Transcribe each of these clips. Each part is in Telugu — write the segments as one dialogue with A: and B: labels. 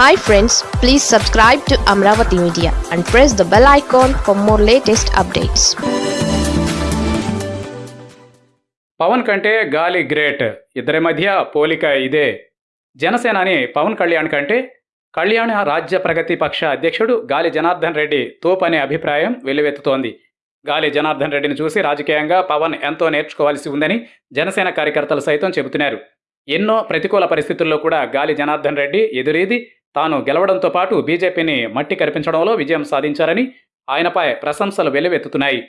A: Hi friends please subscribe to Amaravati media and press the bell icon for more latest updates
B: Pavan కంటే గాలి గ్రేట్. ఇద్దరి మధ్య పోలిక ఇదే. జనసేనాని పవన్ కళ్యాణ్ కంటే కళ్యాణ రాజ్య ప్రగతి పక్ష అధ్యక్షుడు గాలి జనార్దన్ రెడ్డి తోపనే అనే అభిప్రాయం వెల్లువెత్తుతోంది. గాలి జనార్దన్ రెడ్డిని చూసి రాజకీయంగా పవన్ ఎంతో నేర్చుకోవాల్సి ఉందని జనసేన కార్యకర్తలు సైతం చెబుతున్నారు. ఎన్నో ప్రతికూల పరిస్థితుల్లో కూడా గాలి జనార్దన్ రెడ్డి ఎదురీది తాను గెలవడంతో పాటు బీజేపీని మట్టి కరిపించడంలో విజయం సాధించారని ఆయనపై ప్రశంసలు వెల్లువెత్తుతున్నాయి.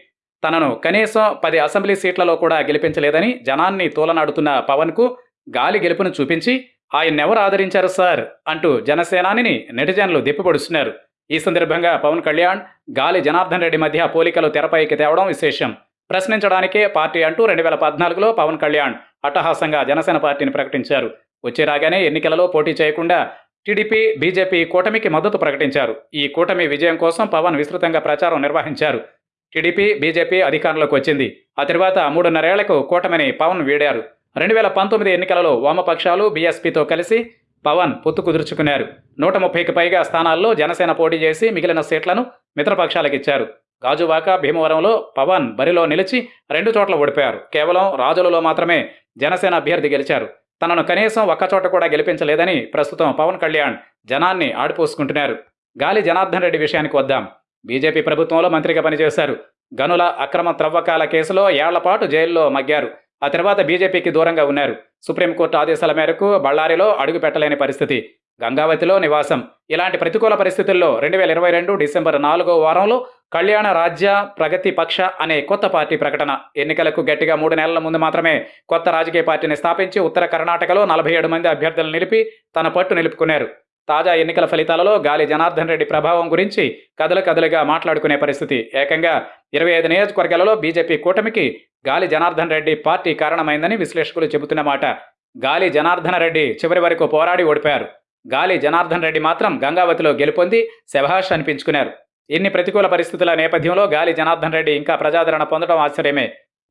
B: తనను కనీసం పది అసెంబ్లీ సీట్లలో కూడా గెలిపించలేదని జనాన్ని తోలనాడుతున్న పవన్కు గాలి గెలుపును చూపించి ఆయన్నెవరు ఆదరించారు సార్? అంటూ జనసేనానిని నెటిజన్లు దెప్పిపొడుస్తున్నారు ఈ సందర్భంగా పవన్ కళ్యాణ్ గాలి జనార్దన్ రెడ్డి మధ్య పోలికలు తెరపైకి తేవడం విశేషం. ప్రశ్నించడానికే పార్టీ అంటూ రెండు వేల పద్నాలుగులో పవన్ కళ్యాణ్ అట్టహాసంగా జనసేన పార్టీని ప్రకటించారు. వచ్చే రాగానే ఎన్నికలలో పోటీ చేయకుండా టీడీపీ బీజేపీ కూటమికి మద్దతు ప్రకటించారు. ఈ కూటమి విజయం కోసం పవన్ విస్తృతంగా ప్రచారం నిర్వహించారు. టీడీపీ బీజేపీ అధికారంలోకి వచ్చింది. ఆ తర్వాత మూడున్నరేళ్ళకు కూటమిని పవన్ వీడారు. రెండు వేల పంతొమ్మిది ఎన్నికలలో వామపక్షాలు బీఎస్పీతో కలిసి పవన్ పొత్తు కుదుర్చుకున్నారు నూట ముప్పైకి పైగా స్థానాల్లో జనసేన పోటీ చేసి మిగిలిన సీట్లను మిత్రపక్షాలకు ఇచ్చారు. గాజువాక భీమవరంలో పవన్ బరిలో నిలిచి రెండు చోట్ల ఓడిపోయారు. కేవలం రాజులలో మాత్రమే జనసేన అభ్యర్థి గెలిచారు. తనను కనీసం ఒక్కచోట కూడా గెలిపించలేదని ప్రస్తుతం పవన్ కళ్యాణ్ జనాన్ని ఆడిపోసుకుంటున్నారు. గాలి జనార్దన్ రెడ్డి విషయానికి వద్దాం. బీజేపీ ప్రభుత్వంలో మంత్రిగా పనిచేశారు. గనుల అక్రమ త్రవ్వకాల కేసులో ఏళ్ళపాటు జైల్లో మగ్గారు. ఆ తర్వాత బీజేపీకి దూరంగా ఉన్నారు. సుప్రీంకోర్టు ఆదేశాల మేరకు బళ్ళారిలో అడుగు పెట్టలేని పరిస్థితి. గంగావతిలో నివాసం. ఇలాంటి ప్రతికూల పరిస్థితుల్లో రెండు వేల ఇరవై రెండు డిసెంబర్ నాలుగో వారంలో కళ్యాణ రాజ్య ప్రగతి పక్ష అనే కొత్త పార్టీ ప్రకటన. ఎన్నికలకు గట్టిగా మూడు నెలల ముందు మాత్రమే కొత్త రాజకీయ పార్టీని స్థాపించి ఉత్తర కర్ణాటకలో నలభై ఏడు మంది అభ్యర్థులను నిలిపి తన పట్టు నిలుపుకున్నారు. తాజా ఎన్నికల ఫలితాలలో గాలి జనార్దన్ రెడ్డి ప్రభావం గురించి కదలు కదలుగా మాట్లాడుకునే పరిస్థితి. ఏకంగా ఇరవై ఐదు నియోజకవర్గాలలో బీజేపీ కూటమికి గాలి జనార్దన్ రెడ్డి పార్టీ కారణమైందని విశ్లేషకులు చెబుతున్న మాట. గాలి జనార్దన రెడ్డి చివరి వరకు పోరాడి ఓడిపారు గాలి జనార్దన్ రెడ్డి మాత్రం గంగావతిలో గెలుపొంది శభాష్ అనిపించుకున్నారు. ఇన్ని ప్రతికూల పరిస్థితుల నేపథ్యంలో గాలి జనార్దన్ రెడ్డి ఇంకా ప్రజాదరణ పొందడం ఆశ్చర్యమే.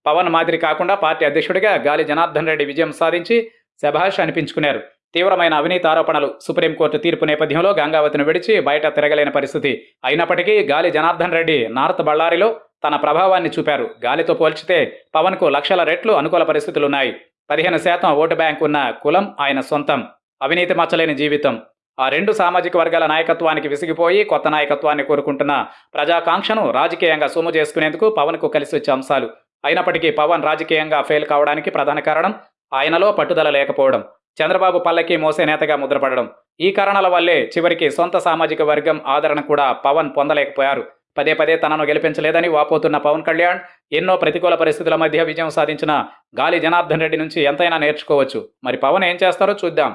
B: పవన్ మాదిరి కాకుండా పార్టీ అధ్యక్షుడిగా గాలి జనార్దన్ రెడ్డి విజయం సాధించి శభాష్ అనిపించుకున్నారు. తీవ్రమైన అవినీతి ఆరోపణలు సుప్రీంకోర్టు తీర్పు నేపథ్యంలో గంగావతిని విడిచి బయట తిరగలేని పరిస్థితి అయినప్పటికీ గాలి జనార్దన్ రెడ్డి నార్త్ బళ్ళారిలో తన ప్రభావాన్ని చూపారు. గాలితో పోల్చితే పవన్కు లక్షల రెట్లు అనుకూల పరిస్థితులున్నాయి. పదిహేను శాతం ఓటు బ్యాంక్ ఉన్న కులం ఆయన సొంతం. అవినీతి మచ్చలేని జీవితం. ఆ రెండు సామాజిక వర్గాల నాయకత్వానికి విసిగిపోయి కొత్త నాయకత్వాన్ని కోరుకుంటున్న ప్రజాకాంక్షను రాజకీయంగా సొమ్ము చేసుకునేందుకు పవన్కు కలిసి వచ్చే అంశాలు. అయినప్పటికీ పవన్ రాజకీయంగా ఫెయిల్ కావడానికి ప్రధాన కారణం ఆయనలో పట్టుదల లేకపోవడం చంద్రబాబు పల్లకి మోసే నేతగా ముద్రపడడం. ఈ కారణాల వల్లే చివరికి సొంత సామాజిక వర్గం ఆదరణ కూడా పవన్ పొందలేకపోయారు. పదే పదే తనను గెలిపించలేదని వాపోతున్న పవన్ కళ్యాణ్ ఎన్నో ప్రతికూల పరిస్థితుల మధ్య విజయం సాధించిన గాలి జనార్దన్ రెడ్డి నుంచి ఎంతైనా నేర్చుకోవచ్చు. మరి పవన్ ఏం చేస్తారో చూద్దాం.